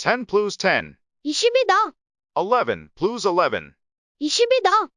10 plus 10. 20이다. 11 plus 11. 20이다.